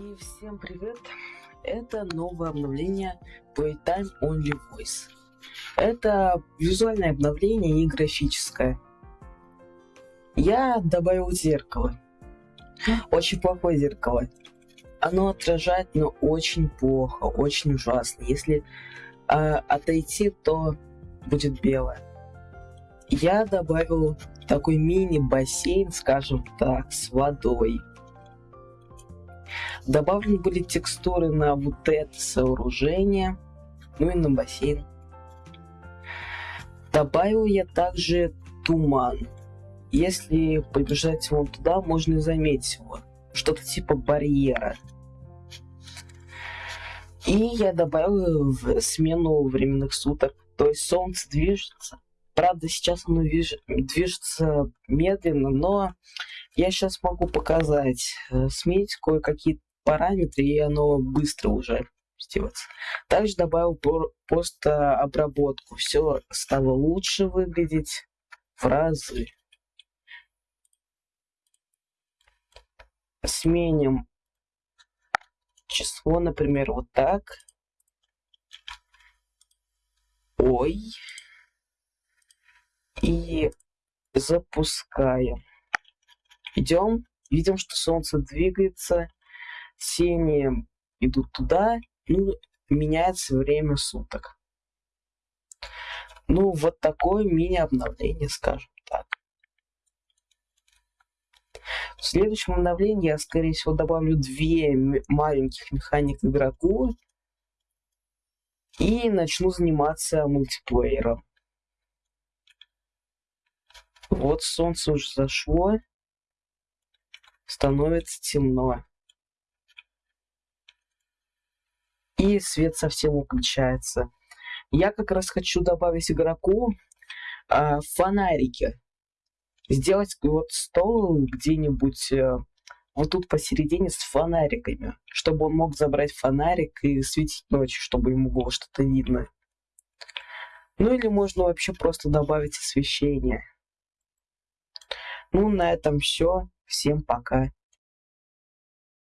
И всем привет! Это новое обновление Playtime Only Voice. Это визуальное обновление и графическое. Я добавил зеркало. Очень плохое зеркало. Оно отражает, но очень плохо, очень ужасно. Если э, отойти, то будет белое. Я добавил такой мини-бассейн, скажем так, с водой Добавлены были текстуры на вот это сооружение, ну и на бассейн. Добавил я также туман. Если побежать вон туда, можно и заметить его. Что-то типа барьера. И я добавил в смену временных суток. То есть солнце движется. Правда, сейчас оно движется медленно, но я сейчас могу показать, э, сменить кое-какие параметры, и оно быстро уже сделается. Также добавил просто обработку. Все стало лучше выглядеть в разы. Сменим число, например, вот так. Ой. И запускаем. Идем. Видим, что солнце двигается тени идут туда, ну, меняется время суток. Ну, вот такое мини-обновление, скажем так. В следующем обновлении я, скорее всего, добавлю две маленьких механик игроку и начну заниматься мультиплеером. Вот солнце уже зашло, становится темно. И свет совсем выключается. Я как раз хочу добавить игроку э, фонарики. Сделать вот стол где-нибудь э, вот тут посередине с фонариками, чтобы он мог забрать фонарик и светить ночью, чтобы ему было что-то видно. Ну или можно вообще просто добавить освещение. Ну, на этом все. Всем пока.